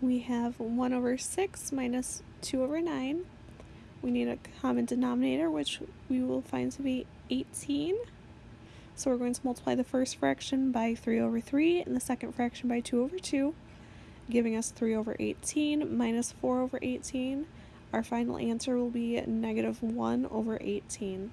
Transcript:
we have 1 over 6 minus 2 over 9. We need a common denominator, which we will find to be 18. So we're going to multiply the first fraction by 3 over 3 and the second fraction by 2 over 2, giving us 3 over 18 minus 4 over 18. Our final answer will be negative 1 over 18.